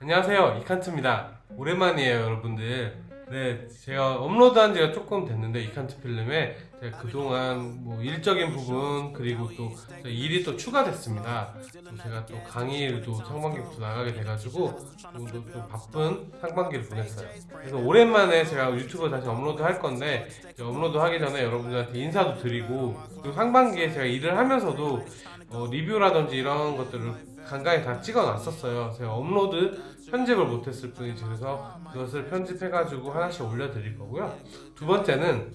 안녕하세요. 이칸트입니다. 오랜만이에요 여러분들. 네 제가 업로드한 지가 조금 됐는데 이칸트 필름에 제가 그동안 뭐 일적인 부분 그리고 또 일이 또 추가됐습니다. 또 제가 또 강의일도 상반기부터 나가게 돼가지고 좀, 좀, 좀 바쁜 상반기를 보냈어요. 그래서 오랜만에 제가 유튜브 다시 업로드 할 건데 업로드 하기 전에 여러분들한테 인사도 드리고 또 상반기에 제가 일을 하면서도 어, 리뷰라든지 이런 것들을 간간히 다 찍어 놨었어요. 제가 업로드 편집을 못했을 뿐이지 그래서 그것을 편집해가지고 하나씩 올려드릴 거고요. 두 번째는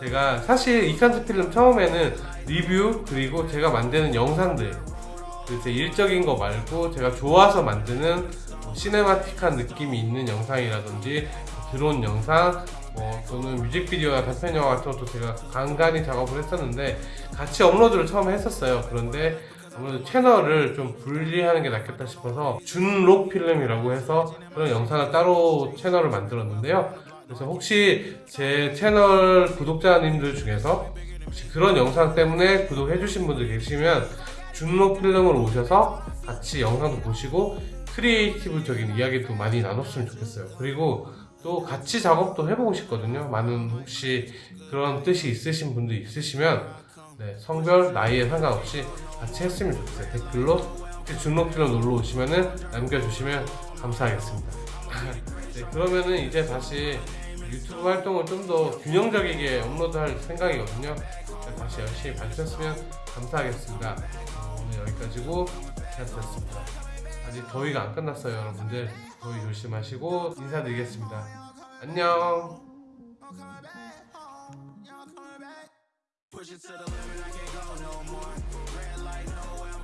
제가 사실 이칸트 필름 처음에는 리뷰 그리고 제가 만드는 영상들 그제 일적인 거 말고 제가 좋아서 만드는 뭐 cinematic한 느낌이 있는 영상이라든지 드론 영상 뭐 또는 뮤직비디오나 단편 영화 같은 것도 제가 간간히 작업을 했었는데 같이 업로드를 처음에 했었어요. 그런데 아무래도 채널을 좀 분리하는 게 낫겠다 싶어서 준록 필름이라고 해서 그런 영상을 따로 채널을 만들었는데요. 그래서 혹시 제 채널 구독자님들 중에서 혹시 그런 영상 때문에 구독해 주신 분들 계시면 준록 필름으로 오셔서 같이 영상도 보시고 크리에이티브적인 이야기도 많이 나눴으면 좋겠어요. 그리고 또 같이 작업도 해보고 싶거든요. 많은 혹시 그런 뜻이 있으신 분들 있으시면 네, 성별, 나이에 상관없이 같이 했으면 좋겠어요. 댓글로 준록필로 놀러 오시면은 남겨주시면 감사하겠습니다. 네, 그러면은 이제 다시 유튜브 활동을 좀 더 균형적이게 업로드할 생각이거든요. 네, 다시 열심히 봐주셨으면 감사하겠습니다. 어, 오늘 여기까지고 잘 들었습니다. 아직 더위가 안 끝났어요, 여러분들. 더위 조심하시고 인사드리겠습니다. 안녕. Push it to the limit, I can't go no more. Red light, no